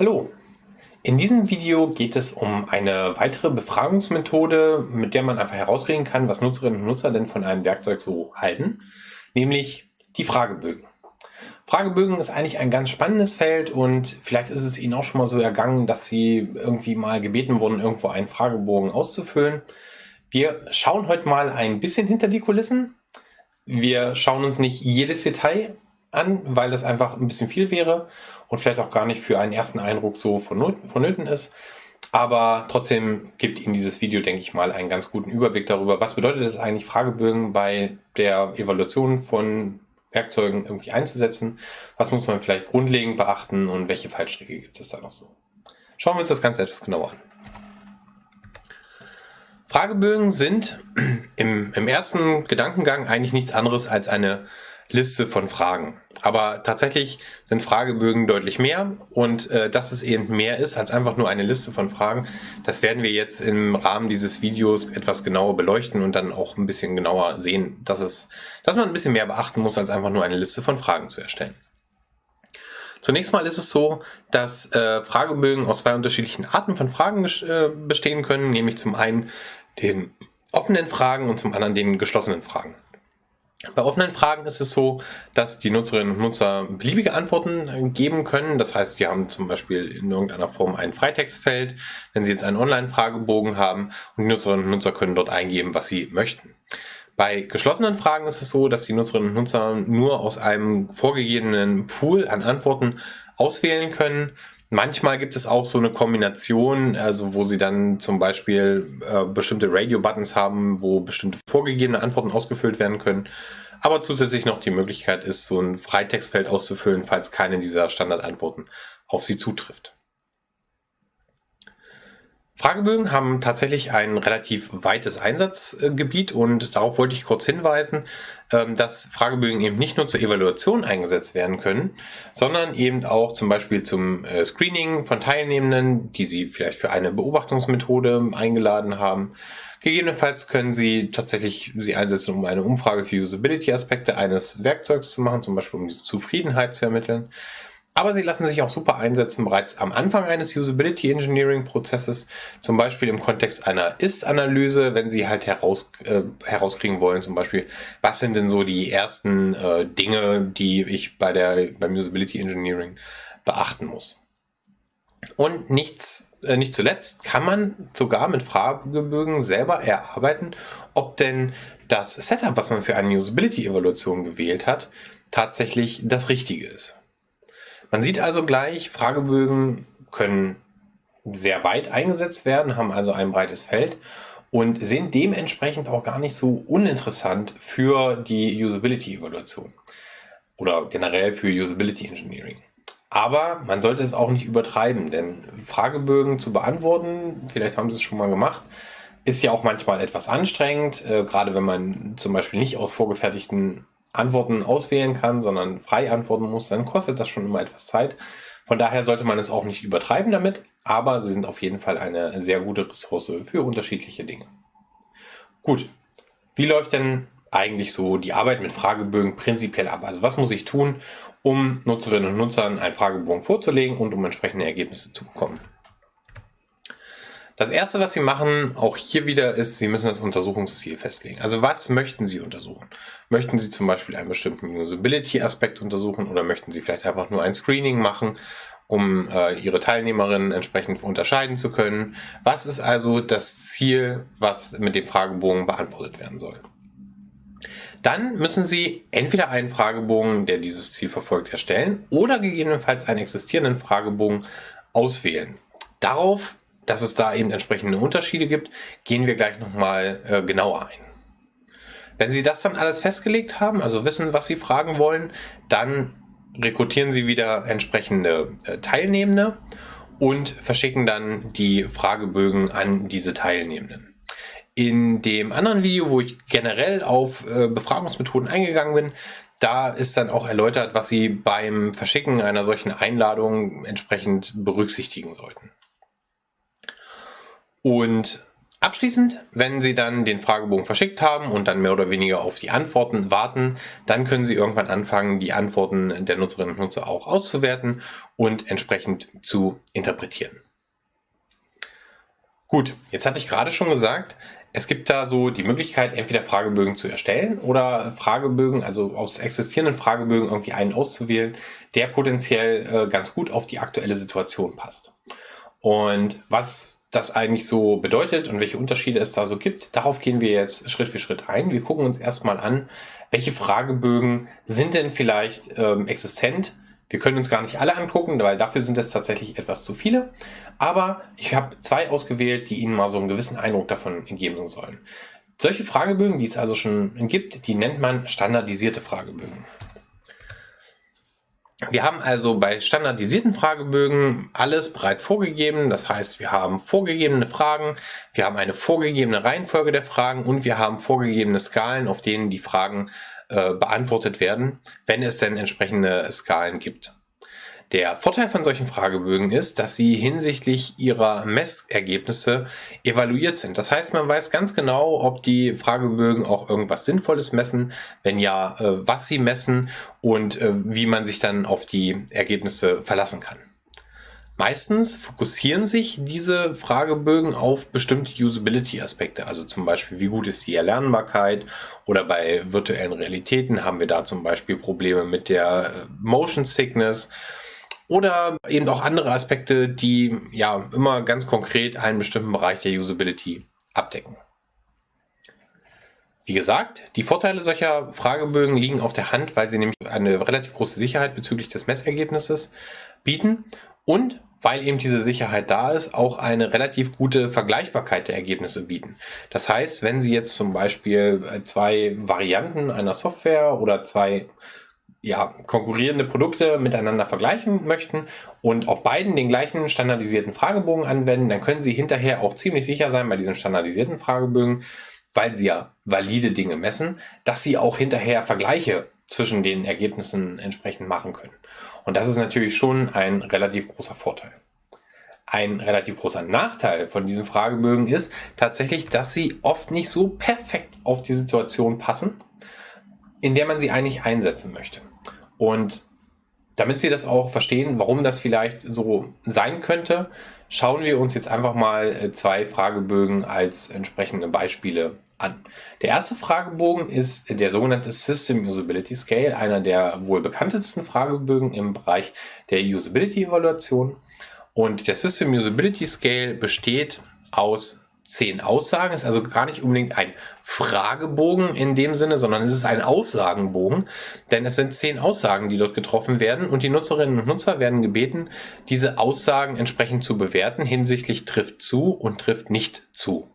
Hallo! In diesem Video geht es um eine weitere Befragungsmethode, mit der man einfach herauskriegen kann, was Nutzerinnen und Nutzer denn von einem Werkzeug so halten, nämlich die Fragebögen. Fragebögen ist eigentlich ein ganz spannendes Feld und vielleicht ist es Ihnen auch schon mal so ergangen, dass Sie irgendwie mal gebeten wurden, irgendwo einen Fragebogen auszufüllen. Wir schauen heute mal ein bisschen hinter die Kulissen. Wir schauen uns nicht jedes Detail an, weil das einfach ein bisschen viel wäre und vielleicht auch gar nicht für einen ersten Eindruck so vonnöten ist. Aber trotzdem gibt Ihnen dieses Video, denke ich mal, einen ganz guten Überblick darüber, was bedeutet es eigentlich, Fragebögen bei der Evaluation von Werkzeugen irgendwie einzusetzen. Was muss man vielleicht grundlegend beachten und welche Fallstricke gibt es da noch so. Schauen wir uns das Ganze etwas genauer an. Fragebögen sind im, im ersten Gedankengang eigentlich nichts anderes als eine Liste von Fragen. Aber tatsächlich sind Fragebögen deutlich mehr und äh, dass es eben mehr ist als einfach nur eine Liste von Fragen, das werden wir jetzt im Rahmen dieses Videos etwas genauer beleuchten und dann auch ein bisschen genauer sehen, dass, es, dass man ein bisschen mehr beachten muss, als einfach nur eine Liste von Fragen zu erstellen. Zunächst mal ist es so, dass äh, Fragebögen aus zwei unterschiedlichen Arten von Fragen äh, bestehen können, nämlich zum einen den offenen Fragen und zum anderen den geschlossenen Fragen. Bei offenen Fragen ist es so, dass die Nutzerinnen und Nutzer beliebige Antworten geben können. Das heißt, die haben zum Beispiel in irgendeiner Form ein Freitextfeld, wenn sie jetzt einen Online-Fragebogen haben und die Nutzerinnen und Nutzer können dort eingeben, was sie möchten. Bei geschlossenen Fragen ist es so, dass die Nutzerinnen und Nutzer nur aus einem vorgegebenen Pool an Antworten auswählen können. Manchmal gibt es auch so eine Kombination, also wo sie dann zum Beispiel äh, bestimmte Radio-Buttons haben, wo bestimmte vorgegebene Antworten ausgefüllt werden können. Aber zusätzlich noch die Möglichkeit ist, so ein Freitextfeld auszufüllen, falls keine dieser Standardantworten auf sie zutrifft. Fragebögen haben tatsächlich ein relativ weites Einsatzgebiet und darauf wollte ich kurz hinweisen, ähm, dass Fragebögen eben nicht nur zur Evaluation eingesetzt werden können, sondern eben auch zum Beispiel zum äh, Screening von Teilnehmenden, die Sie vielleicht für eine Beobachtungsmethode eingeladen haben. Gegebenenfalls können Sie tatsächlich sie einsetzen, um eine Umfrage für Usability-Aspekte eines Werkzeugs zu machen, zum Beispiel um diese Zufriedenheit zu ermitteln. Aber sie lassen sich auch super einsetzen bereits am Anfang eines Usability Engineering Prozesses, zum Beispiel im Kontext einer Ist-Analyse, wenn Sie halt heraus, äh, herauskriegen wollen, zum Beispiel, was sind denn so die ersten äh, Dinge, die ich bei der, beim Usability Engineering beachten muss. Und nichts, äh, nicht zuletzt kann man sogar mit Fragebögen selber erarbeiten, ob denn das Setup, was man für eine Usability-Evaluation gewählt hat, tatsächlich das Richtige ist. Man sieht also gleich, Fragebögen können sehr weit eingesetzt werden, haben also ein breites Feld und sind dementsprechend auch gar nicht so uninteressant für die Usability-Evaluation oder generell für Usability Engineering. Aber man sollte es auch nicht übertreiben, denn Fragebögen zu beantworten, vielleicht haben Sie es schon mal gemacht, ist ja auch manchmal etwas anstrengend, äh, gerade wenn man zum Beispiel nicht aus vorgefertigten Antworten auswählen kann, sondern frei antworten muss, dann kostet das schon immer etwas Zeit. Von daher sollte man es auch nicht übertreiben damit, aber sie sind auf jeden Fall eine sehr gute Ressource für unterschiedliche Dinge. Gut, wie läuft denn eigentlich so die Arbeit mit Fragebögen prinzipiell ab? Also was muss ich tun, um Nutzerinnen und Nutzern einen Fragebogen vorzulegen und um entsprechende Ergebnisse zu bekommen? Das erste, was Sie machen, auch hier wieder, ist, Sie müssen das Untersuchungsziel festlegen. Also was möchten Sie untersuchen? Möchten Sie zum Beispiel einen bestimmten Usability-Aspekt untersuchen oder möchten Sie vielleicht einfach nur ein Screening machen, um äh, Ihre Teilnehmerinnen entsprechend unterscheiden zu können? Was ist also das Ziel, was mit dem Fragebogen beantwortet werden soll? Dann müssen Sie entweder einen Fragebogen, der dieses Ziel verfolgt, erstellen oder gegebenenfalls einen existierenden Fragebogen auswählen. Darauf dass es da eben entsprechende Unterschiede gibt, gehen wir gleich nochmal äh, genauer ein. Wenn Sie das dann alles festgelegt haben, also wissen, was Sie fragen wollen, dann rekrutieren Sie wieder entsprechende äh, Teilnehmende und verschicken dann die Fragebögen an diese Teilnehmenden. In dem anderen Video, wo ich generell auf äh, Befragungsmethoden eingegangen bin, da ist dann auch erläutert, was Sie beim Verschicken einer solchen Einladung entsprechend berücksichtigen sollten. Und Abschließend, wenn Sie dann den Fragebogen verschickt haben und dann mehr oder weniger auf die Antworten warten, dann können Sie irgendwann anfangen, die Antworten der Nutzerinnen und Nutzer auch auszuwerten und entsprechend zu interpretieren. Gut, jetzt hatte ich gerade schon gesagt, es gibt da so die Möglichkeit, entweder Fragebögen zu erstellen oder Fragebögen, also aus existierenden Fragebögen irgendwie einen auszuwählen, der potenziell äh, ganz gut auf die aktuelle Situation passt. Und was das eigentlich so bedeutet und welche Unterschiede es da so gibt. Darauf gehen wir jetzt Schritt für Schritt ein. Wir gucken uns erstmal an, welche Fragebögen sind denn vielleicht ähm, existent. Wir können uns gar nicht alle angucken, weil dafür sind es tatsächlich etwas zu viele. Aber ich habe zwei ausgewählt, die Ihnen mal so einen gewissen Eindruck davon geben sollen. Solche Fragebögen, die es also schon gibt, die nennt man standardisierte Fragebögen. Wir haben also bei standardisierten Fragebögen alles bereits vorgegeben. Das heißt, wir haben vorgegebene Fragen, wir haben eine vorgegebene Reihenfolge der Fragen und wir haben vorgegebene Skalen, auf denen die Fragen äh, beantwortet werden, wenn es denn entsprechende Skalen gibt. Der Vorteil von solchen Fragebögen ist, dass sie hinsichtlich ihrer Messergebnisse evaluiert sind. Das heißt, man weiß ganz genau, ob die Fragebögen auch irgendwas Sinnvolles messen, wenn ja, äh, was sie messen und äh, wie man sich dann auf die Ergebnisse verlassen kann. Meistens fokussieren sich diese Fragebögen auf bestimmte Usability-Aspekte, also zum Beispiel, wie gut ist die Erlernbarkeit oder bei virtuellen Realitäten haben wir da zum Beispiel Probleme mit der äh, Motion Sickness oder eben auch andere Aspekte, die ja immer ganz konkret einen bestimmten Bereich der Usability abdecken. Wie gesagt, die Vorteile solcher Fragebögen liegen auf der Hand, weil sie nämlich eine relativ große Sicherheit bezüglich des Messergebnisses bieten und weil eben diese Sicherheit da ist, auch eine relativ gute Vergleichbarkeit der Ergebnisse bieten. Das heißt, wenn Sie jetzt zum Beispiel zwei Varianten einer Software oder zwei ja, konkurrierende Produkte miteinander vergleichen möchten und auf beiden den gleichen standardisierten Fragebogen anwenden, dann können Sie hinterher auch ziemlich sicher sein bei diesen standardisierten Fragebögen, weil Sie ja valide Dinge messen, dass Sie auch hinterher Vergleiche zwischen den Ergebnissen entsprechend machen können. Und das ist natürlich schon ein relativ großer Vorteil. Ein relativ großer Nachteil von diesen Fragebögen ist tatsächlich, dass sie oft nicht so perfekt auf die Situation passen, in der man sie eigentlich einsetzen möchte. Und damit Sie das auch verstehen, warum das vielleicht so sein könnte, schauen wir uns jetzt einfach mal äh, zwei Fragebögen als entsprechende Beispiele an. Der erste Fragebogen ist der sogenannte System Usability Scale, einer der wohl bekanntesten Fragebögen im Bereich der Usability Evaluation. Und der System Usability Scale besteht aus zehn Aussagen, ist also gar nicht unbedingt ein Fragebogen in dem Sinne, sondern es ist ein Aussagenbogen, denn es sind zehn Aussagen, die dort getroffen werden und die Nutzerinnen und Nutzer werden gebeten, diese Aussagen entsprechend zu bewerten hinsichtlich trifft zu und trifft nicht zu.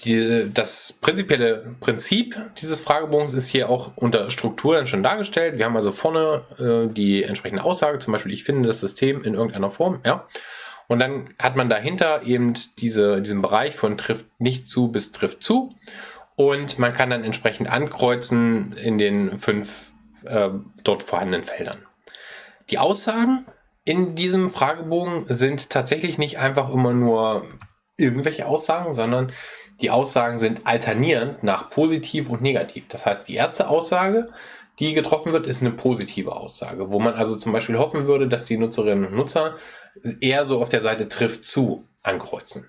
Die, das prinzipielle Prinzip dieses Fragebogens ist hier auch unter Struktur dann schon dargestellt. Wir haben also vorne äh, die entsprechende Aussage, zum Beispiel ich finde das System in irgendeiner Form, ja. Und dann hat man dahinter eben diese, diesen Bereich von trifft nicht zu bis trifft zu. Und man kann dann entsprechend ankreuzen in den fünf äh, dort vorhandenen Feldern. Die Aussagen in diesem Fragebogen sind tatsächlich nicht einfach immer nur irgendwelche Aussagen, sondern die Aussagen sind alternierend nach positiv und negativ. Das heißt, die erste Aussage die getroffen wird, ist eine positive Aussage, wo man also zum Beispiel hoffen würde, dass die Nutzerinnen und Nutzer eher so auf der Seite trifft zu ankreuzen.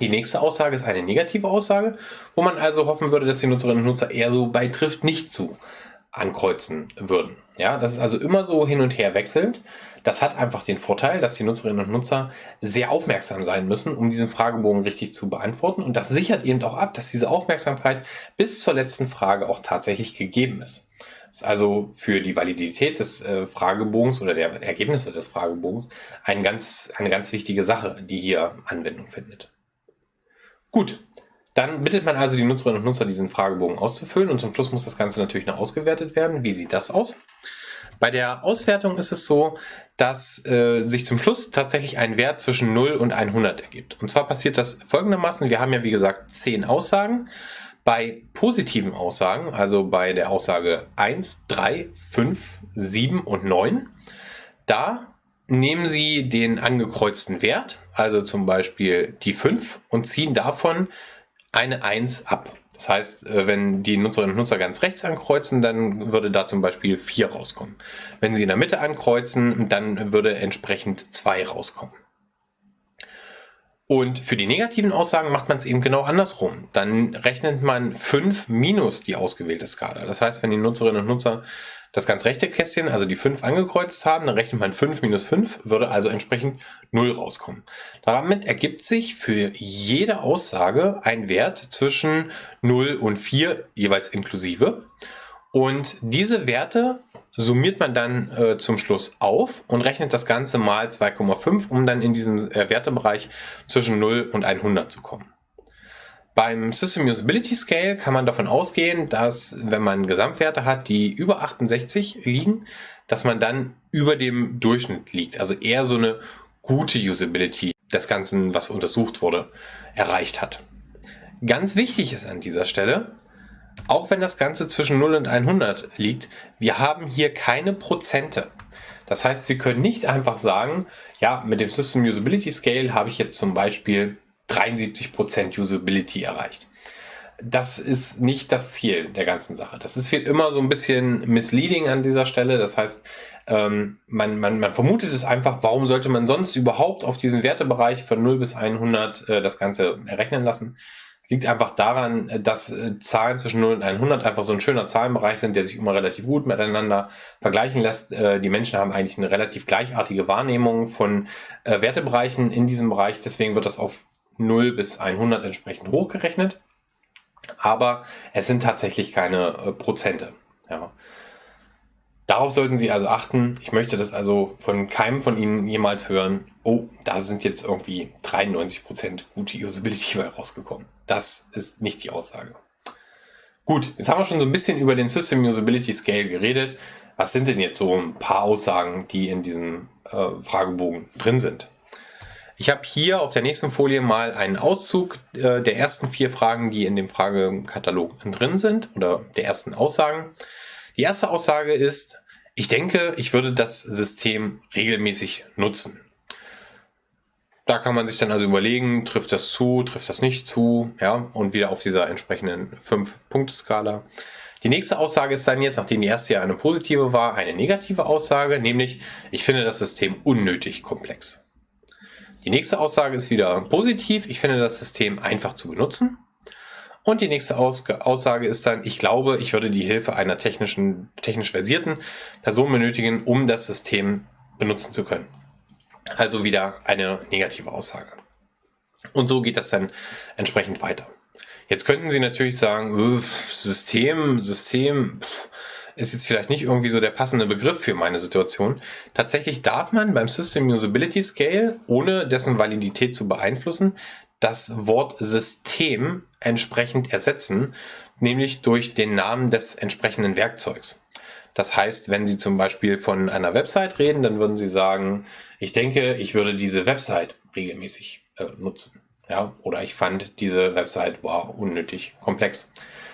Die nächste Aussage ist eine negative Aussage, wo man also hoffen würde, dass die Nutzerinnen und Nutzer eher so bei trifft nicht zu ankreuzen würden. Ja, das ist also immer so hin und her wechselnd. Das hat einfach den Vorteil, dass die Nutzerinnen und Nutzer sehr aufmerksam sein müssen, um diesen Fragebogen richtig zu beantworten. Und das sichert eben auch ab, dass diese Aufmerksamkeit bis zur letzten Frage auch tatsächlich gegeben ist ist also für die Validität des äh, Fragebogens oder der Ergebnisse des Fragebogens ein ganz, eine ganz wichtige Sache, die hier Anwendung findet. Gut, dann bittet man also die Nutzerinnen und Nutzer, diesen Fragebogen auszufüllen und zum Schluss muss das Ganze natürlich noch ausgewertet werden. Wie sieht das aus? Bei der Auswertung ist es so, dass äh, sich zum Schluss tatsächlich ein Wert zwischen 0 und 100 ergibt. Und zwar passiert das folgendermaßen. Wir haben ja wie gesagt 10 Aussagen. Bei positiven Aussagen, also bei der Aussage 1, 3, 5, 7 und 9, da nehmen Sie den angekreuzten Wert, also zum Beispiel die 5, und ziehen davon eine 1 ab. Das heißt, äh, wenn die Nutzerinnen und Nutzer ganz rechts ankreuzen, dann würde da zum Beispiel 4 rauskommen. Wenn sie in der Mitte ankreuzen, dann würde entsprechend 2 rauskommen. Und für die negativen Aussagen macht man es eben genau andersrum. Dann rechnet man 5 minus die ausgewählte Skala. Das heißt, wenn die Nutzerinnen und Nutzer das ganz rechte Kästchen, also die 5 angekreuzt haben, dann rechnet man 5 minus 5, würde also entsprechend 0 rauskommen. Damit ergibt sich für jede Aussage ein Wert zwischen 0 und 4, jeweils inklusive. Und diese Werte summiert man dann äh, zum Schluss auf und rechnet das Ganze mal 2,5, um dann in diesem äh, Wertebereich zwischen 0 und 100 zu kommen. Beim System Usability Scale kann man davon ausgehen, dass wenn man Gesamtwerte hat, die über 68 liegen, dass man dann über dem Durchschnitt liegt. Also eher so eine gute Usability des Ganzen, was untersucht wurde, erreicht hat. Ganz wichtig ist an dieser Stelle, auch wenn das Ganze zwischen 0 und 100 liegt, wir haben hier keine Prozente. Das heißt, Sie können nicht einfach sagen, ja, mit dem System Usability Scale habe ich jetzt zum Beispiel 73% Usability erreicht. Das ist nicht das Ziel der ganzen Sache. Das ist immer so ein bisschen misleading an dieser Stelle. Das heißt, ähm, man, man, man vermutet es einfach, warum sollte man sonst überhaupt auf diesen Wertebereich von 0 bis 100 äh, das Ganze errechnen lassen? Es liegt einfach daran, dass äh, Zahlen zwischen 0 und 100 einfach so ein schöner Zahlenbereich sind, der sich immer relativ gut miteinander vergleichen lässt. Äh, die Menschen haben eigentlich eine relativ gleichartige Wahrnehmung von äh, Wertebereichen in diesem Bereich. Deswegen wird das auf 0 bis 100 entsprechend hochgerechnet. Aber es sind tatsächlich keine äh, Prozente. Ja. Darauf sollten Sie also achten. Ich möchte das also von keinem von Ihnen jemals hören. Oh, da sind jetzt irgendwie 93% gute Usability bei rausgekommen. Das ist nicht die Aussage. Gut, jetzt haben wir schon so ein bisschen über den System Usability Scale geredet. Was sind denn jetzt so ein paar Aussagen, die in diesem äh, Fragebogen drin sind? Ich habe hier auf der nächsten Folie mal einen Auszug äh, der ersten vier Fragen, die in dem Fragekatalog drin sind oder der ersten Aussagen. Die erste Aussage ist, ich denke, ich würde das System regelmäßig nutzen. Da kann man sich dann also überlegen, trifft das zu, trifft das nicht zu, ja, und wieder auf dieser entsprechenden 5-Punkte-Skala. Die nächste Aussage ist dann jetzt, nachdem die erste ja eine positive war, eine negative Aussage, nämlich, ich finde das System unnötig komplex. Die nächste Aussage ist wieder positiv. Ich finde das System einfach zu benutzen. Und die nächste Aussage ist dann, ich glaube, ich würde die Hilfe einer technischen, technisch versierten Person benötigen, um das System benutzen zu können. Also wieder eine negative Aussage. Und so geht das dann entsprechend weiter. Jetzt könnten Sie natürlich sagen, System, System, pff, ist jetzt vielleicht nicht irgendwie so der passende Begriff für meine Situation. Tatsächlich darf man beim System Usability Scale, ohne dessen Validität zu beeinflussen, das Wort System entsprechend ersetzen, nämlich durch den Namen des entsprechenden Werkzeugs. Das heißt, wenn Sie zum Beispiel von einer Website reden, dann würden Sie sagen, ich denke, ich würde diese Website regelmäßig äh, nutzen. Ja, oder ich fand diese Website war unnötig komplex.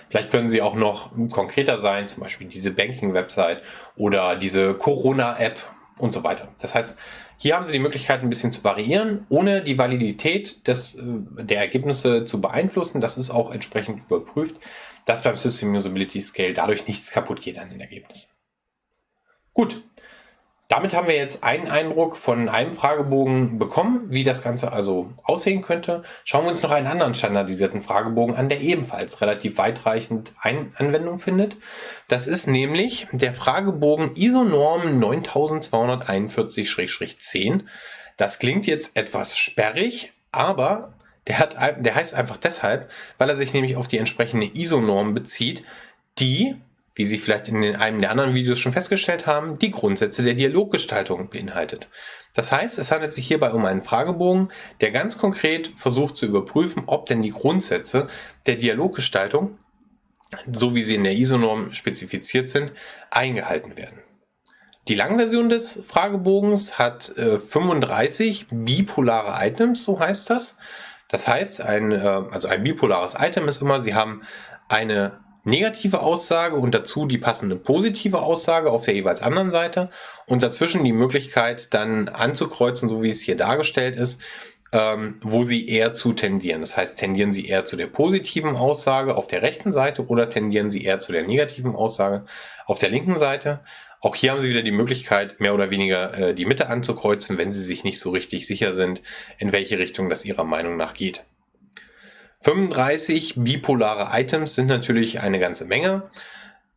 Vielleicht können Sie auch noch konkreter sein, zum Beispiel diese Banking-Website oder diese Corona-App und so weiter. Das heißt, hier haben Sie die Möglichkeit, ein bisschen zu variieren, ohne die Validität des, äh, der Ergebnisse zu beeinflussen. Das ist auch entsprechend überprüft, dass beim System Usability Scale dadurch nichts kaputt geht an den Ergebnissen. Gut, damit haben wir jetzt einen Eindruck von einem Fragebogen bekommen, wie das Ganze also aussehen könnte. Schauen wir uns noch einen anderen standardisierten Fragebogen an, der ebenfalls relativ weitreichend Ein Anwendung findet. Das ist nämlich der Fragebogen ISONORM 9241-10. Das klingt jetzt etwas sperrig, aber der, hat, der heißt einfach deshalb, weil er sich nämlich auf die entsprechende ISO-Norm bezieht, die wie Sie vielleicht in einem der anderen Videos schon festgestellt haben, die Grundsätze der Dialoggestaltung beinhaltet. Das heißt, es handelt sich hierbei um einen Fragebogen, der ganz konkret versucht zu überprüfen, ob denn die Grundsätze der Dialoggestaltung, so wie sie in der ISO-Norm spezifiziert sind, eingehalten werden. Die Langversion des Fragebogens hat äh, 35 bipolare Items, so heißt das. Das heißt, ein, äh, also ein bipolares Item ist immer, Sie haben eine negative Aussage und dazu die passende positive Aussage auf der jeweils anderen Seite und dazwischen die Möglichkeit dann anzukreuzen, so wie es hier dargestellt ist, ähm, wo sie eher zu tendieren. Das heißt, tendieren sie eher zu der positiven Aussage auf der rechten Seite oder tendieren sie eher zu der negativen Aussage auf der linken Seite. Auch hier haben Sie wieder die Möglichkeit, mehr oder weniger äh, die Mitte anzukreuzen, wenn Sie sich nicht so richtig sicher sind, in welche Richtung das Ihrer Meinung nach geht. 35 bipolare Items sind natürlich eine ganze Menge.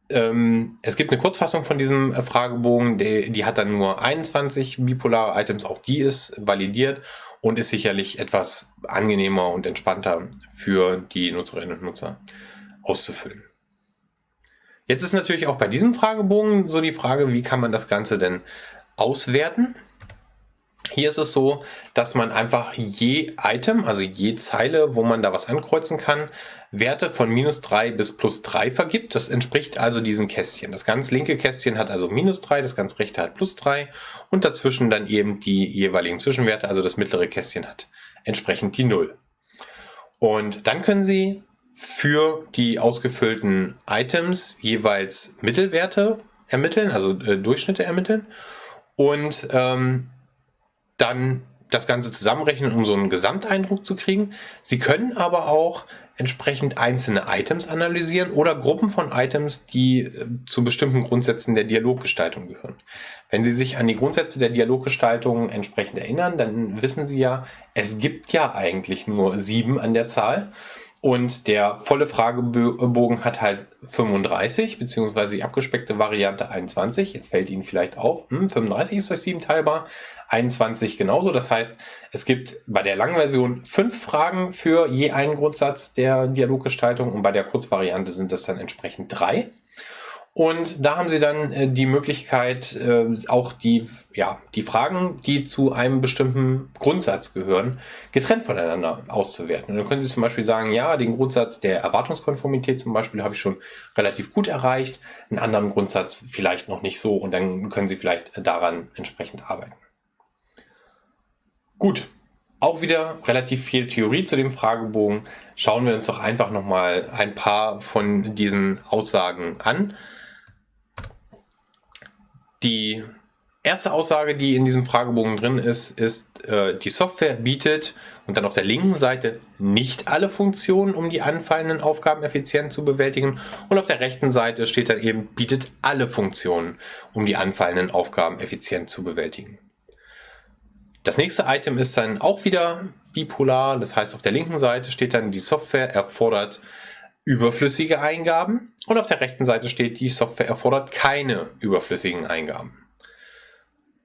Ähm, es gibt eine Kurzfassung von diesem äh, Fragebogen, die, die hat dann nur 21 bipolare Items, auch die ist validiert und ist sicherlich etwas angenehmer und entspannter für die Nutzerinnen und Nutzer auszufüllen. Jetzt ist natürlich auch bei diesem Fragebogen so die Frage, wie kann man das Ganze denn auswerten? Hier ist es so, dass man einfach je Item, also je Zeile, wo man da was ankreuzen kann, Werte von minus 3 bis plus 3 vergibt. Das entspricht also diesen Kästchen. Das ganz linke Kästchen hat also minus 3, das ganz rechte hat plus 3 und dazwischen dann eben die jeweiligen Zwischenwerte, also das mittlere Kästchen hat entsprechend die 0. Und dann können Sie für die ausgefüllten Items jeweils Mittelwerte ermitteln, also äh, Durchschnitte ermitteln. Und ähm, dann das Ganze zusammenrechnen, um so einen Gesamteindruck zu kriegen. Sie können aber auch entsprechend einzelne Items analysieren oder Gruppen von Items, die äh, zu bestimmten Grundsätzen der Dialoggestaltung gehören. Wenn Sie sich an die Grundsätze der Dialoggestaltung entsprechend erinnern, dann wissen Sie ja, es gibt ja eigentlich nur sieben an der Zahl. Und der volle Fragebogen hat halt 35, beziehungsweise die abgespeckte Variante 21. Jetzt fällt Ihnen vielleicht auf, hm, 35 ist durch 7 teilbar, 21 genauso. Das heißt, es gibt bei der langen Version fünf Fragen für je einen Grundsatz der Dialoggestaltung und bei der Kurzvariante sind es dann entsprechend drei. Und da haben Sie dann äh, die Möglichkeit, äh, auch die, ja, die Fragen, die zu einem bestimmten Grundsatz gehören, getrennt voneinander auszuwerten. Und dann können Sie zum Beispiel sagen, ja, den Grundsatz der Erwartungskonformität zum Beispiel habe ich schon relativ gut erreicht, einen anderen Grundsatz vielleicht noch nicht so und dann können Sie vielleicht daran entsprechend arbeiten. Gut, auch wieder relativ viel Theorie zu dem Fragebogen. Schauen wir uns doch einfach nochmal ein paar von diesen Aussagen an. Die erste Aussage, die in diesem Fragebogen drin ist, ist, äh, die Software bietet und dann auf der linken Seite nicht alle Funktionen, um die anfallenden Aufgaben effizient zu bewältigen. Und auf der rechten Seite steht dann eben, bietet alle Funktionen, um die anfallenden Aufgaben effizient zu bewältigen. Das nächste Item ist dann auch wieder bipolar. Das heißt, auf der linken Seite steht dann, die Software erfordert überflüssige Eingaben und auf der rechten Seite steht, die Software erfordert keine überflüssigen Eingaben.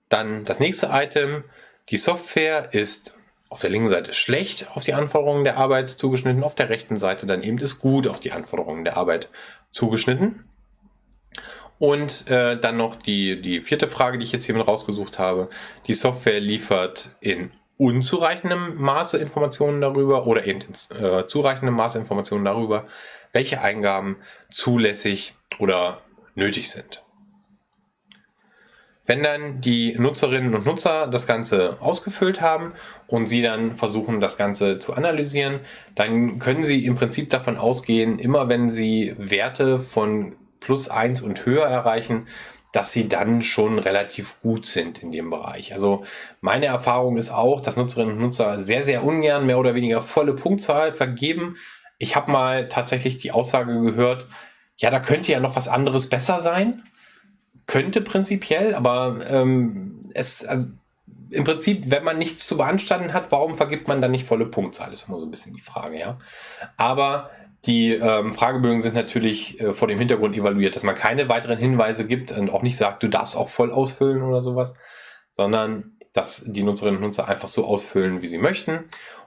Dann das nächste Item, die Software ist auf der linken Seite schlecht auf die Anforderungen der Arbeit zugeschnitten, auf der rechten Seite dann eben ist gut auf die Anforderungen der Arbeit zugeschnitten. Und äh, dann noch die, die vierte Frage, die ich jetzt hier mit rausgesucht habe. Die Software liefert in unzureichendem Maße Informationen darüber oder in äh, zureichendem Maße Informationen darüber, welche Eingaben zulässig oder nötig sind. Wenn dann die Nutzerinnen und Nutzer das Ganze ausgefüllt haben und sie dann versuchen, das Ganze zu analysieren, dann können sie im Prinzip davon ausgehen, immer wenn sie Werte von plus eins und höher erreichen, dass sie dann schon relativ gut sind in dem Bereich. Also meine Erfahrung ist auch, dass Nutzerinnen und Nutzer sehr, sehr ungern mehr oder weniger volle Punktzahl vergeben. Ich habe mal tatsächlich die Aussage gehört, ja, da könnte ja noch was anderes besser sein. Könnte prinzipiell, aber ähm, es, also im Prinzip, wenn man nichts zu beanstanden hat, warum vergibt man dann nicht volle Punktzahl? Das ist immer so ein bisschen die Frage, ja. Aber die ähm, Fragebögen sind natürlich äh, vor dem Hintergrund evaluiert, dass man keine weiteren Hinweise gibt und auch nicht sagt, du darfst auch voll ausfüllen oder sowas, sondern dass die Nutzerinnen und Nutzer einfach so ausfüllen, wie sie möchten.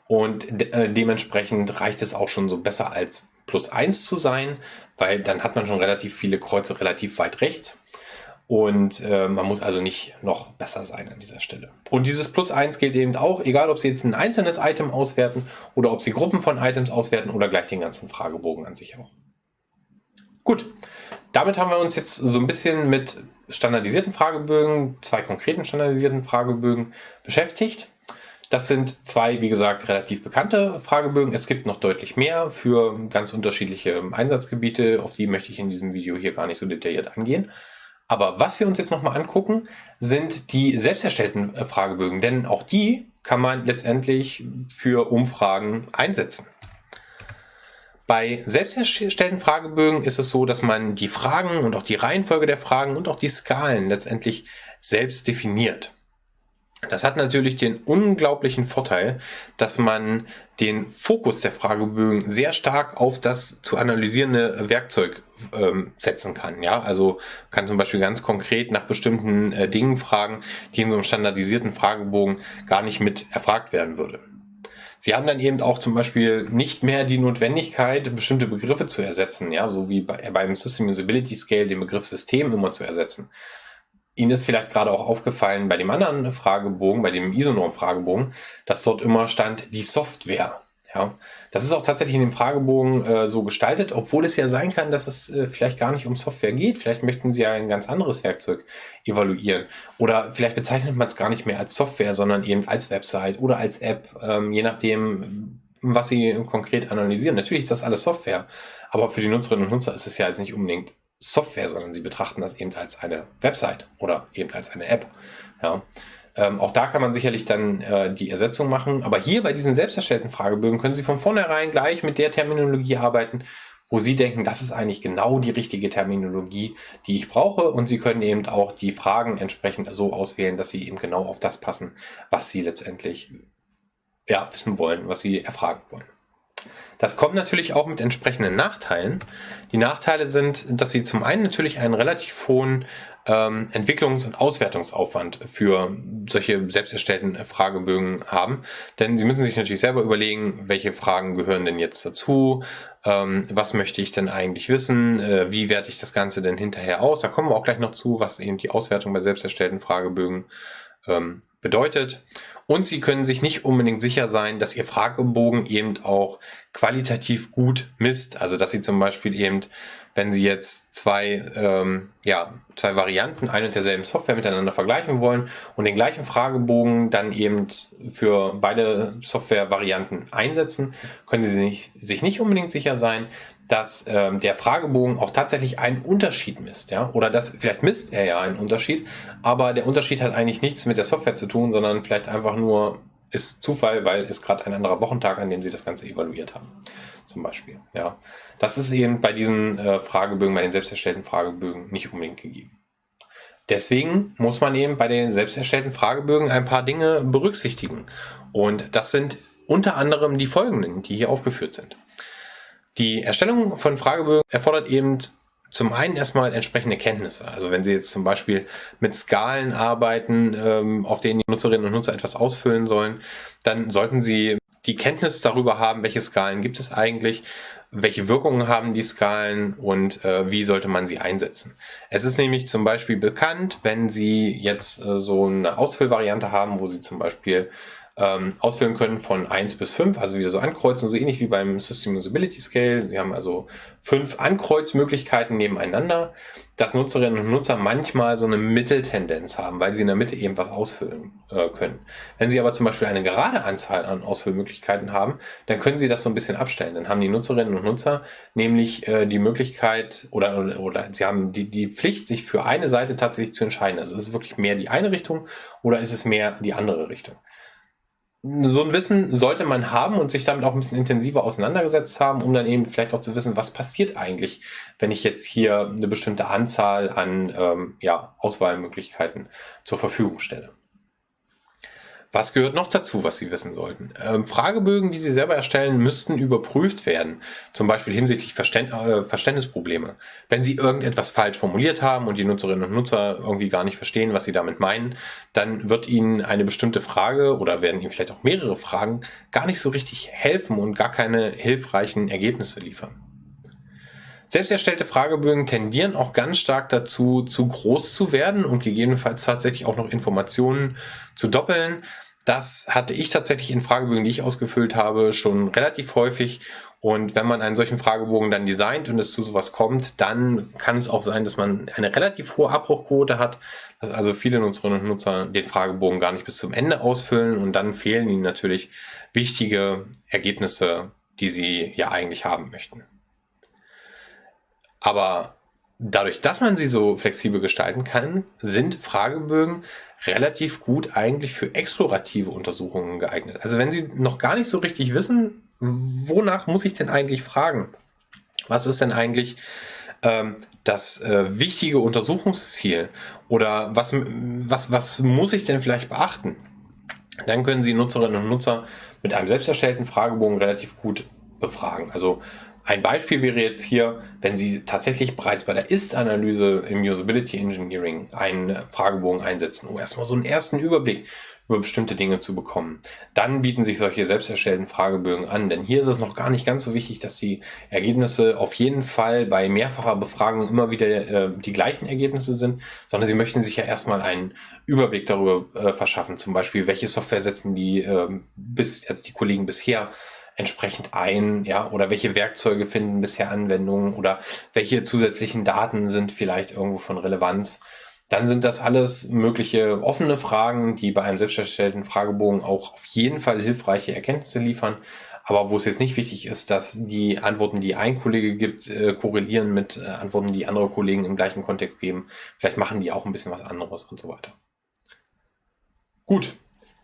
Und de äh, dementsprechend reicht es auch schon so besser als plus eins zu sein, weil dann hat man schon relativ viele Kreuze relativ weit rechts. Und äh, man muss also nicht noch besser sein an dieser Stelle. Und dieses Plus 1 gilt eben auch, egal ob Sie jetzt ein einzelnes Item auswerten oder ob Sie Gruppen von Items auswerten oder gleich den ganzen Fragebogen an sich auch. Gut, damit haben wir uns jetzt so ein bisschen mit standardisierten Fragebögen, zwei konkreten standardisierten Fragebögen beschäftigt. Das sind zwei, wie gesagt, relativ bekannte Fragebögen. Es gibt noch deutlich mehr für ganz unterschiedliche Einsatzgebiete. Auf die möchte ich in diesem Video hier gar nicht so detailliert angehen. Aber was wir uns jetzt nochmal angucken, sind die selbst erstellten äh, Fragebögen. Denn auch die kann man letztendlich für Umfragen einsetzen. Bei selbst erstellten Fragebögen ist es so, dass man die Fragen und auch die Reihenfolge der Fragen und auch die Skalen letztendlich selbst definiert. Das hat natürlich den unglaublichen Vorteil, dass man den Fokus der Fragebögen sehr stark auf das zu analysierende Werkzeug ähm, setzen kann. Ja, also kann zum Beispiel ganz konkret nach bestimmten äh, Dingen fragen, die in so einem standardisierten Fragebogen gar nicht mit erfragt werden würde. Sie haben dann eben auch zum Beispiel nicht mehr die Notwendigkeit, bestimmte Begriffe zu ersetzen, ja, so wie bei, beim System Usability Scale den Begriff System immer zu ersetzen. Ihnen ist vielleicht gerade auch aufgefallen bei dem anderen Fragebogen, bei dem Isonorm-Fragebogen, dass dort immer stand die Software. Ja, das ist auch tatsächlich in dem Fragebogen äh, so gestaltet, obwohl es ja sein kann, dass es äh, vielleicht gar nicht um Software geht. Vielleicht möchten Sie ja ein ganz anderes Werkzeug evaluieren. Oder vielleicht bezeichnet man es gar nicht mehr als Software, sondern eben als Website oder als App, ähm, je nachdem, was Sie konkret analysieren. Natürlich ist das alles Software, aber für die Nutzerinnen und Nutzer ist es ja jetzt nicht unbedingt Software, sondern sie betrachten das eben als eine Website oder eben als eine App. Ja. Ähm, auch da kann man sicherlich dann äh, die Ersetzung machen. Aber hier bei diesen selbst erstellten Fragebögen können Sie von vornherein gleich mit der Terminologie arbeiten, wo Sie denken, das ist eigentlich genau die richtige Terminologie, die ich brauche. Und Sie können eben auch die Fragen entsprechend so auswählen, dass sie eben genau auf das passen, was Sie letztendlich ja, wissen wollen, was Sie erfragen wollen. Das kommt natürlich auch mit entsprechenden Nachteilen. Die Nachteile sind, dass sie zum einen natürlich einen relativ hohen ähm, Entwicklungs- und Auswertungsaufwand für solche selbst erstellten Fragebögen haben. Denn sie müssen sich natürlich selber überlegen, welche Fragen gehören denn jetzt dazu, ähm, was möchte ich denn eigentlich wissen, äh, wie werte ich das Ganze denn hinterher aus. Da kommen wir auch gleich noch zu, was eben die Auswertung bei selbst erstellten Fragebögen ähm, bedeutet. Und Sie können sich nicht unbedingt sicher sein, dass Ihr Fragebogen eben auch qualitativ gut misst. Also dass Sie zum Beispiel eben, wenn Sie jetzt zwei, ähm, ja, zwei Varianten ein und derselben Software miteinander vergleichen wollen und den gleichen Fragebogen dann eben für beide Software-Varianten einsetzen, können Sie sich, sich nicht unbedingt sicher sein, dass ähm, der Fragebogen auch tatsächlich einen Unterschied misst, ja, oder das vielleicht misst er ja einen Unterschied, aber der Unterschied hat eigentlich nichts mit der Software zu tun, sondern vielleicht einfach nur ist Zufall, weil es gerade ein anderer Wochentag, an dem Sie das Ganze evaluiert haben, zum Beispiel, ja. Das ist eben bei diesen äh, Fragebögen, bei den selbst erstellten Fragebögen nicht unbedingt gegeben. Deswegen muss man eben bei den selbst erstellten Fragebögen ein paar Dinge berücksichtigen. Und das sind unter anderem die folgenden, die hier aufgeführt sind. Die Erstellung von Fragebögen erfordert eben zum einen erstmal entsprechende Kenntnisse. Also wenn Sie jetzt zum Beispiel mit Skalen arbeiten, ähm, auf denen die Nutzerinnen und Nutzer etwas ausfüllen sollen, dann sollten Sie die Kenntnis darüber haben, welche Skalen gibt es eigentlich, welche Wirkungen haben die Skalen und äh, wie sollte man sie einsetzen. Es ist nämlich zum Beispiel bekannt, wenn Sie jetzt äh, so eine Ausfüllvariante haben, wo Sie zum Beispiel ähm, auswählen können von 1 bis 5, also wieder so ankreuzen, so ähnlich wie beim System Usability Scale. Sie haben also fünf Ankreuzmöglichkeiten nebeneinander, dass Nutzerinnen und Nutzer manchmal so eine Mitteltendenz haben, weil sie in der Mitte eben was ausfüllen äh, können. Wenn sie aber zum Beispiel eine gerade Anzahl an Ausfüllmöglichkeiten haben, dann können sie das so ein bisschen abstellen. Dann haben die Nutzerinnen und Nutzer nämlich äh, die Möglichkeit oder, oder, oder sie haben die, die Pflicht, sich für eine Seite tatsächlich zu entscheiden. Also ist es wirklich mehr die eine Richtung oder ist es mehr die andere Richtung? So ein Wissen sollte man haben und sich damit auch ein bisschen intensiver auseinandergesetzt haben, um dann eben vielleicht auch zu wissen, was passiert eigentlich, wenn ich jetzt hier eine bestimmte Anzahl an ähm, ja, Auswahlmöglichkeiten zur Verfügung stelle. Was gehört noch dazu, was Sie wissen sollten? Ähm, Fragebögen, die Sie selber erstellen, müssten überprüft werden, zum Beispiel hinsichtlich Verständ äh, Verständnisprobleme. Wenn Sie irgendetwas falsch formuliert haben und die Nutzerinnen und Nutzer irgendwie gar nicht verstehen, was Sie damit meinen, dann wird Ihnen eine bestimmte Frage oder werden Ihnen vielleicht auch mehrere Fragen gar nicht so richtig helfen und gar keine hilfreichen Ergebnisse liefern. Selbst erstellte Fragebögen tendieren auch ganz stark dazu, zu groß zu werden und gegebenenfalls tatsächlich auch noch Informationen zu doppeln. Das hatte ich tatsächlich in Fragebögen, die ich ausgefüllt habe, schon relativ häufig Und wenn man einen solchen Fragebogen dann designt und es zu sowas kommt, dann kann es auch sein, dass man eine relativ hohe Abbruchquote hat, dass also viele Nutzerinnen und Nutzer den Fragebogen gar nicht bis zum Ende ausfüllen und dann fehlen ihnen natürlich wichtige Ergebnisse, die sie ja eigentlich haben möchten. Aber dadurch, dass man sie so flexibel gestalten kann, sind Fragebögen relativ gut eigentlich für explorative Untersuchungen geeignet. Also wenn Sie noch gar nicht so richtig wissen, wonach muss ich denn eigentlich fragen? Was ist denn eigentlich ähm, das äh, wichtige Untersuchungsziel? Oder was, was, was muss ich denn vielleicht beachten? Dann können Sie Nutzerinnen und Nutzer mit einem selbst erstellten Fragebogen relativ gut befragen. Also ein Beispiel wäre jetzt hier, wenn Sie tatsächlich bereits bei der Ist-Analyse im Usability Engineering einen Fragebogen einsetzen, um erstmal so einen ersten Überblick über bestimmte Dinge zu bekommen. Dann bieten sich solche selbst erstellten Fragebögen an, denn hier ist es noch gar nicht ganz so wichtig, dass die Ergebnisse auf jeden Fall bei mehrfacher Befragung immer wieder äh, die gleichen Ergebnisse sind, sondern Sie möchten sich ja erstmal einen Überblick darüber äh, verschaffen, zum Beispiel, welche Software setzen die äh, bis, also die Kollegen bisher entsprechend ein, ja, oder welche Werkzeuge finden bisher Anwendungen oder welche zusätzlichen Daten sind vielleicht irgendwo von Relevanz. Dann sind das alles mögliche offene Fragen, die bei einem selbsterstellten Fragebogen auch auf jeden Fall hilfreiche Erkenntnisse liefern. Aber wo es jetzt nicht wichtig ist, dass die Antworten, die ein Kollege gibt, äh, korrelieren mit äh, Antworten, die andere Kollegen im gleichen Kontext geben. Vielleicht machen die auch ein bisschen was anderes und so weiter. Gut,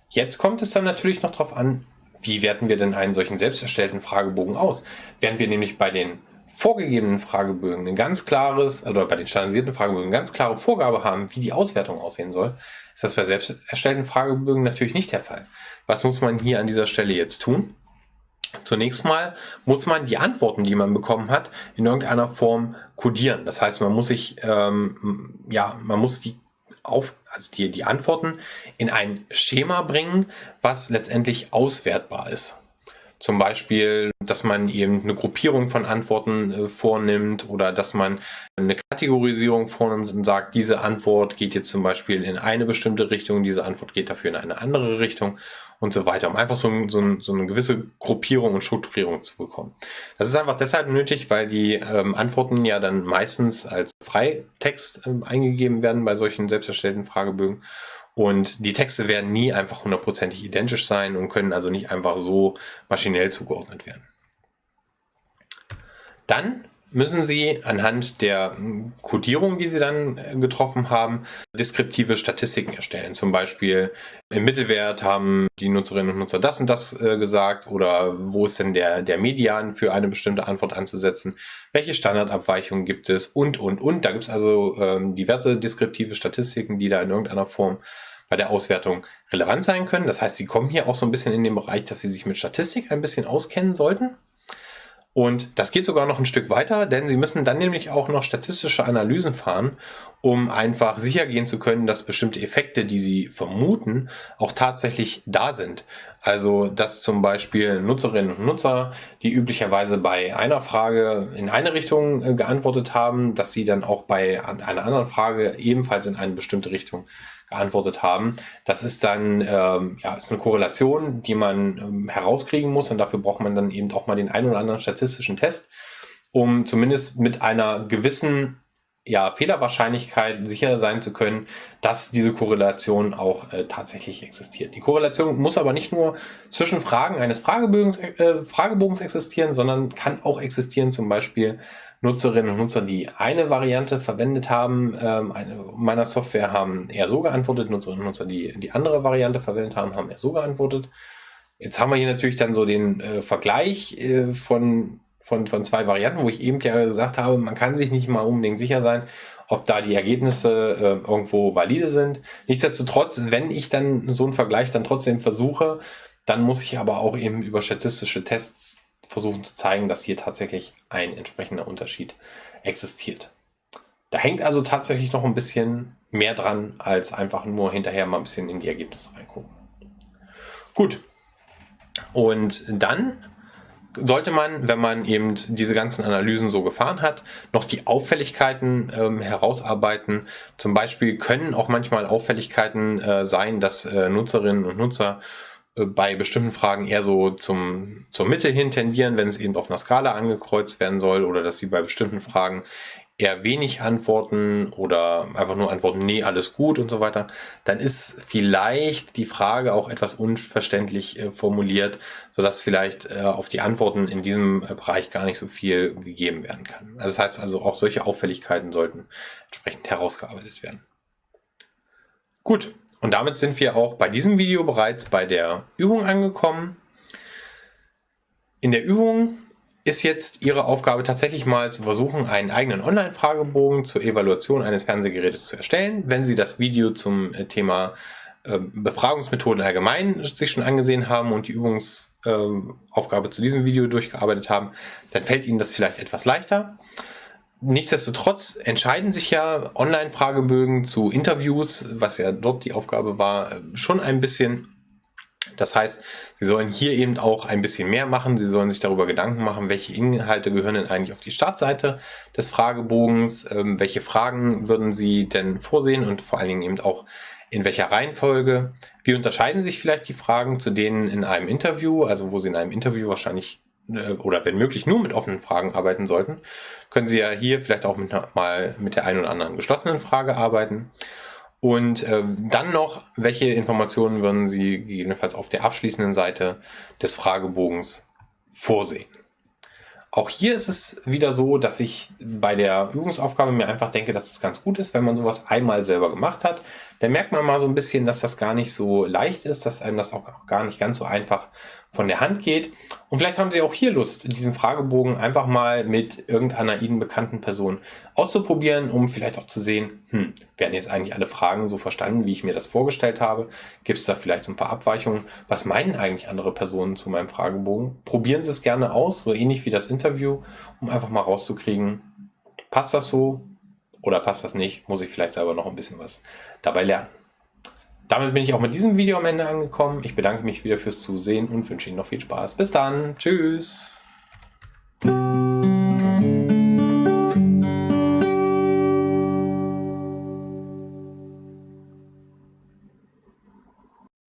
jetzt kommt es dann natürlich noch darauf an, wie werten wir denn einen solchen selbst erstellten Fragebogen aus? Während wir nämlich bei den vorgegebenen Fragebögen ein ganz klares, oder bei den standardisierten Fragebögen eine ganz klare Vorgabe haben, wie die Auswertung aussehen soll, ist das bei selbst erstellten Fragebögen natürlich nicht der Fall. Was muss man hier an dieser Stelle jetzt tun? Zunächst mal muss man die Antworten, die man bekommen hat, in irgendeiner Form codieren. Das heißt, man muss sich, ähm, ja, man muss die auf, also die, die Antworten in ein Schema bringen, was letztendlich auswertbar ist. Zum Beispiel, dass man eben eine Gruppierung von Antworten äh, vornimmt oder dass man eine Kategorisierung vornimmt und sagt, diese Antwort geht jetzt zum Beispiel in eine bestimmte Richtung, diese Antwort geht dafür in eine andere Richtung und so weiter, um einfach so, so, so eine gewisse Gruppierung und Strukturierung zu bekommen. Das ist einfach deshalb nötig, weil die ähm, Antworten ja dann meistens als Freitext äh, eingegeben werden bei solchen selbst erstellten Fragebögen und die Texte werden nie einfach hundertprozentig identisch sein und können also nicht einfach so maschinell zugeordnet werden. Dann müssen Sie anhand der Codierung, die Sie dann äh, getroffen haben, deskriptive Statistiken erstellen. Zum Beispiel im Mittelwert haben die Nutzerinnen und Nutzer das und das äh, gesagt oder wo ist denn der, der Median für eine bestimmte Antwort anzusetzen, welche Standardabweichungen gibt es und, und, und. Da gibt es also ähm, diverse deskriptive Statistiken, die da in irgendeiner Form bei der Auswertung relevant sein können. Das heißt, Sie kommen hier auch so ein bisschen in den Bereich, dass Sie sich mit Statistik ein bisschen auskennen sollten. Und das geht sogar noch ein Stück weiter, denn Sie müssen dann nämlich auch noch statistische Analysen fahren, um einfach sicher gehen zu können, dass bestimmte Effekte, die Sie vermuten, auch tatsächlich da sind. Also, dass zum Beispiel Nutzerinnen und Nutzer, die üblicherweise bei einer Frage in eine Richtung äh, geantwortet haben, dass sie dann auch bei einer anderen Frage ebenfalls in eine bestimmte Richtung geantwortet haben. Das ist dann ähm, ja, ist eine Korrelation, die man ähm, herauskriegen muss und dafür braucht man dann eben auch mal den einen oder anderen statistischen Test, um zumindest mit einer gewissen ja, Fehlerwahrscheinlichkeit sicher sein zu können, dass diese Korrelation auch äh, tatsächlich existiert. Die Korrelation muss aber nicht nur zwischen Fragen eines Fragebogens, äh, Fragebogens existieren, sondern kann auch existieren, zum Beispiel Nutzerinnen und Nutzer, die eine Variante verwendet haben, ähm, eine, meiner Software haben eher so geantwortet, Nutzerinnen und Nutzer, die die andere Variante verwendet haben, haben eher so geantwortet. Jetzt haben wir hier natürlich dann so den äh, Vergleich äh, von, von, von zwei Varianten, wo ich eben ja gesagt habe, man kann sich nicht mal unbedingt sicher sein, ob da die Ergebnisse äh, irgendwo valide sind. Nichtsdestotrotz, wenn ich dann so einen Vergleich dann trotzdem versuche, dann muss ich aber auch eben über statistische Tests versuchen zu zeigen, dass hier tatsächlich ein entsprechender Unterschied existiert. Da hängt also tatsächlich noch ein bisschen mehr dran, als einfach nur hinterher mal ein bisschen in die Ergebnisse reingucken. Gut. Und dann sollte man, wenn man eben diese ganzen Analysen so gefahren hat, noch die Auffälligkeiten ähm, herausarbeiten. Zum Beispiel können auch manchmal Auffälligkeiten äh, sein, dass äh, Nutzerinnen und Nutzer bei bestimmten Fragen eher so zum, zur Mitte hin tendieren, wenn es eben auf einer Skala angekreuzt werden soll oder dass sie bei bestimmten Fragen eher wenig antworten oder einfach nur antworten, nee, alles gut und so weiter, dann ist vielleicht die Frage auch etwas unverständlich äh, formuliert, sodass vielleicht äh, auf die Antworten in diesem äh, Bereich gar nicht so viel gegeben werden kann. Also das heißt also, auch solche Auffälligkeiten sollten entsprechend herausgearbeitet werden. Gut, und damit sind wir auch bei diesem Video bereits bei der Übung angekommen. In der Übung ist jetzt Ihre Aufgabe tatsächlich mal zu versuchen, einen eigenen Online-Fragebogen zur Evaluation eines Fernsehgerätes zu erstellen. Wenn Sie das Video zum äh, Thema ähm, Befragungsmethoden allgemein sich schon angesehen haben und die Übungsaufgabe zu diesem Video durchgearbeitet haben, dann fällt Ihnen das vielleicht etwas leichter. Nichtsdestotrotz entscheiden sich ja Online-Fragebögen zu Interviews, was ja dort die Aufgabe war, äh, schon ein bisschen das heißt, Sie sollen hier eben auch ein bisschen mehr machen. Sie sollen sich darüber Gedanken machen, welche Inhalte gehören denn eigentlich auf die Startseite des Fragebogens, ähm, welche Fragen würden Sie denn vorsehen und vor allen Dingen eben auch in welcher Reihenfolge. Wie unterscheiden sich vielleicht die Fragen zu denen in einem Interview, also wo Sie in einem Interview wahrscheinlich oder wenn möglich nur mit offenen Fragen arbeiten sollten, können Sie ja hier vielleicht auch mit, mal mit der einen oder anderen geschlossenen Frage arbeiten. Und äh, dann noch, welche Informationen würden Sie gegebenenfalls auf der abschließenden Seite des Fragebogens vorsehen? Auch hier ist es wieder so, dass ich bei der Übungsaufgabe mir einfach denke, dass es ganz gut ist, wenn man sowas einmal selber gemacht hat. Dann merkt man mal so ein bisschen, dass das gar nicht so leicht ist, dass einem das auch gar nicht ganz so einfach von der Hand geht. Und vielleicht haben Sie auch hier Lust, diesen Fragebogen einfach mal mit irgendeiner Ihnen bekannten Person auszuprobieren, um vielleicht auch zu sehen, hm, werden jetzt eigentlich alle Fragen so verstanden, wie ich mir das vorgestellt habe? Gibt es da vielleicht so ein paar Abweichungen? Was meinen eigentlich andere Personen zu meinem Fragebogen? Probieren Sie es gerne aus, so ähnlich wie das Interview, um einfach mal rauszukriegen, passt das so oder passt das nicht? Muss ich vielleicht selber noch ein bisschen was dabei lernen. Damit bin ich auch mit diesem Video am Ende angekommen. Ich bedanke mich wieder fürs Zusehen und wünsche Ihnen noch viel Spaß. Bis dann. Tschüss.